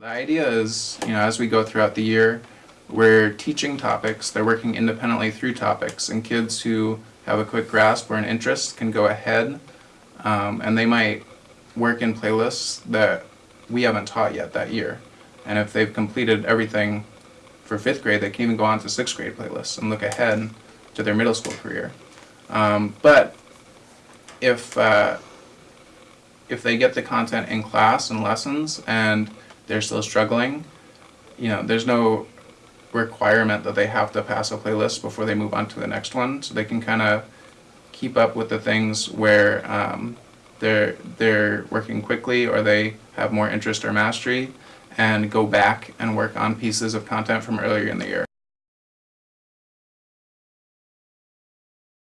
The idea is, you know, as we go throughout the year, we're teaching topics, they're working independently through topics, and kids who have a quick grasp or an interest can go ahead, um, and they might work in playlists that we haven't taught yet that year. And if they've completed everything for fifth grade, they can even go on to sixth grade playlists and look ahead to their middle school career. Um, but if uh, if they get the content in class and lessons and they're still struggling, you know, there's no requirement that they have to pass a playlist before they move on to the next one. So they can kind of keep up with the things where um, they're they're working quickly or they have more interest or mastery, and go back and work on pieces of content from earlier in the year.